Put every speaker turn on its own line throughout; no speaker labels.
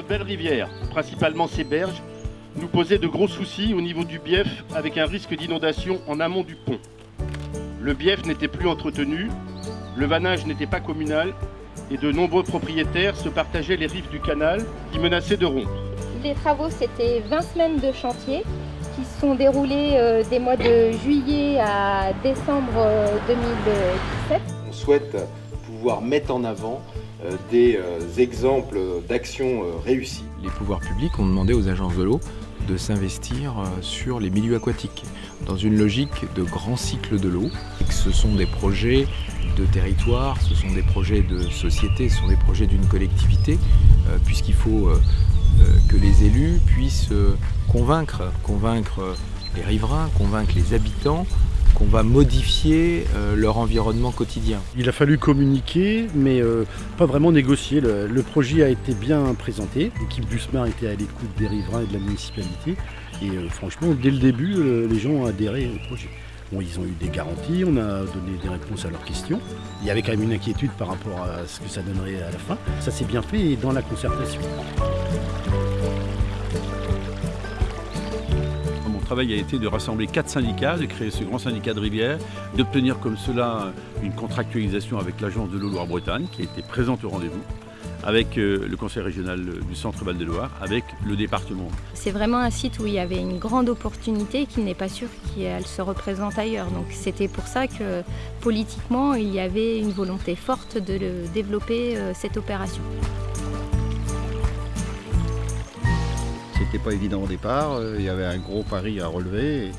Notre belle rivière, principalement ses berges, nous posait de gros soucis au niveau du bief avec un risque d'inondation en amont du pont. Le bief n'était plus entretenu, le vannage n'était pas communal et de nombreux propriétaires se partageaient les rives du canal qui menaçaient de rompre.
Les travaux, c'était 20 semaines de chantier qui se sont déroulés euh, des mois de juillet à décembre euh, 2017.
On souhaite pouvoir mettre en avant euh, des euh, exemples d'actions euh, réussies.
Les pouvoirs publics ont demandé aux agences de l'eau de s'investir euh, sur les milieux aquatiques, dans une logique de grand cycle de l'eau. Ce sont des projets de territoire, ce sont des projets de société, ce sont des projets d'une collectivité, euh, puisqu'il faut euh, euh, que les élus puissent euh, convaincre, convaincre euh, les riverains, convaincre les habitants qu'on va modifier euh, leur environnement quotidien.
Il a fallu communiquer, mais euh, pas vraiment négocier. Le, projet a été bien présenté. L'équipe du SMAR était à l'écoute des riverains et de la municipalité. Et euh, franchement, dès le début, les gens ont adhéré au projet. Bon, ils ont eu des garanties, on a donné des réponses à leurs questions. Il y avait quand même une inquiétude par rapport à ce que ça donnerait à la fin. Ça s'est bien fait et dans la concertation.
Travail a été de rassembler quatre syndicats, de créer ce grand syndicat de rivière, d'obtenir comme cela une contractualisation avec l'agence de l'eau Loire-Bretagne qui été présente au rendez-vous, avec euh, le conseil régional du centre Val-de-Loire, avec le département.
C'est vraiment un site où il y avait une grande opportunité et qu'il n'est pas sûr qu'elle se représente ailleurs. Donc c'était pour ça que politiquement, il y avait une volonté forte de développer euh, cette opération.
C'était pas évident au départ, euh, il y avait un gros pari à relever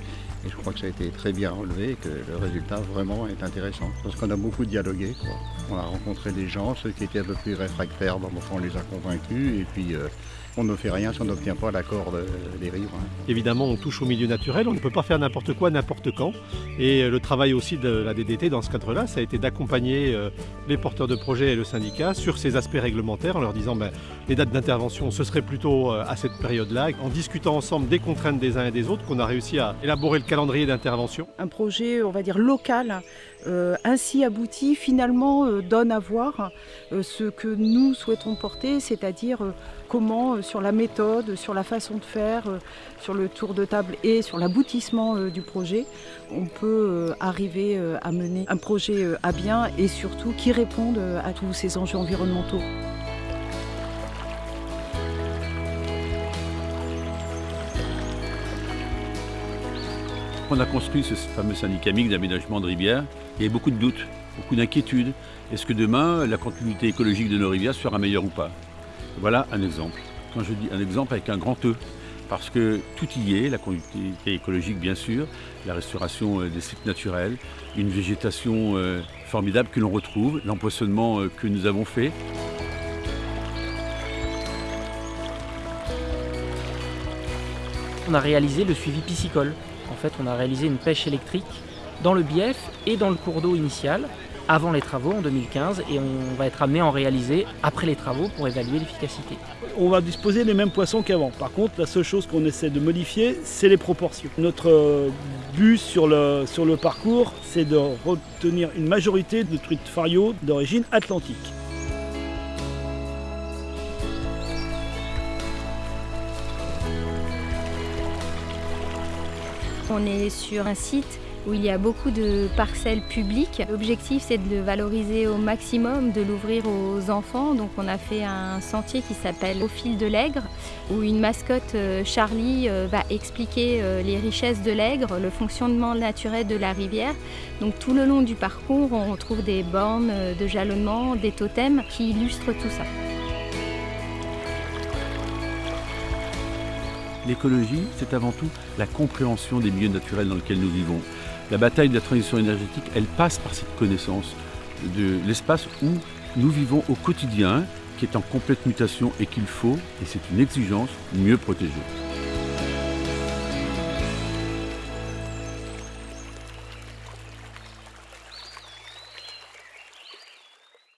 et je crois que ça a été très bien relevé et que le résultat vraiment est intéressant. Parce qu'on a beaucoup dialogué, on a rencontré des gens, ceux qui étaient un peu plus réfractaires, enfin, on les a convaincus et puis euh, on ne fait rien si on n'obtient pas l'accord de- des riverains.
Évidemment, on touche au milieu naturel, on ne peut pas faire n'importe quoi, n'importe quand. Et euh, le travail aussi de la DDT dans ce cadre-là, ça a été d'accompagner euh, les porteurs de projets et le syndicat sur ces aspects réglementaires en leur disant ben, les dates d'intervention, ce serait plutôt à cette période-là, en discutant ensemble des contraintes des uns et des autres, qu'on a réussi à élaborer le calendrier d'intervention?
un projet, on va dire, local, euh, ainsi abouti, finalement euh, donne à voir euh, ce que nous souhaitons porter, c'est-à-dire comment, sur la méthode, sur la façon de faire, sur le tour de table et sur l'aboutissement du projet, on peut arriver à mener un projet à bien et surtout qui réponde à tous ces enjeux environnementaux.
On a construit ce fameux syndicat d'aménagement de rivières. Il y avait beaucoup de doutes, beaucoup d'inquiétudes. Est-ce que demain, la continuité écologique de nos rivières sera meilleure ou pas? Voilà un exemple. Quand je dis un exemple avec un grand E, parce que tout y est, la continuité écologique bien sûr, la restauration euh, des sites naturels, une végétation euh, formidable que l'on retrouve, l'empoisonnement euh, que nous avons fait.
On a réalisé le suivi piscicole. En fait, on a réalisé une pêche électrique dans le bief et dans le cours d'eau initial avant les travaux en 2015 et on va être amené à en réaliser après les travaux pour évaluer l'efficacité.
on va disposer les mêmes poissons qu'avant. Par contre, la seule chose qu'on essaie de modifier, c'est les proportions. Notre euh, but sur le, sur le parcours, c'est de retenir une majorité de truites fario d'origine atlantique.
On est sur un site où il y a beaucoup de parcelles publiques. L'objectif, c'est de le valoriser au maximum, de l'ouvrir aux enfants. Donc, on a fait un sentier qui s'appelle Au fil de l'Aigre, où une mascotte, euh, Charlie, euh, va expliquer euh, les richesses de l'Aigre, le fonctionnement naturel de la rivière. Donc, tout le long du parcours, on retrouve des bornes de jalonnement, des totems qui illustrent tout ça.
L'écologie, c'est avant tout la compréhension des milieux naturels dans lesquels nous vivons. La bataille de la transition énergétique, elle passe par cette connaissance de l'espace où nous vivons au quotidien, qui est en complète mutation et qu'il faut, et c'est une exigence, mieux protéger.